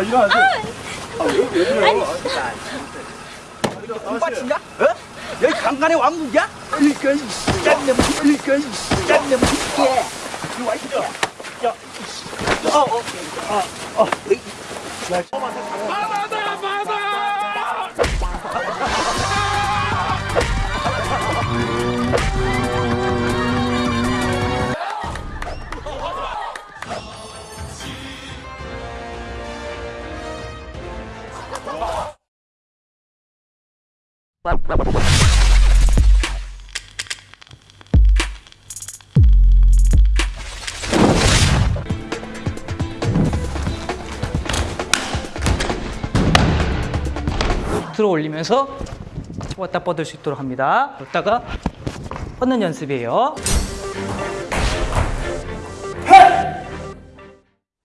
아, 일어나세요. 아, 왜, 왜 그래요? 공빠친가? 어? 여기 강간의 왕국이야? 이거 짠내 이게 이리 와 이거 야 어, 어, 어, 어, 들어 올리면서 왔다 뻗을 수 있도록 합니다. 이따가 뻗는 연습이에요.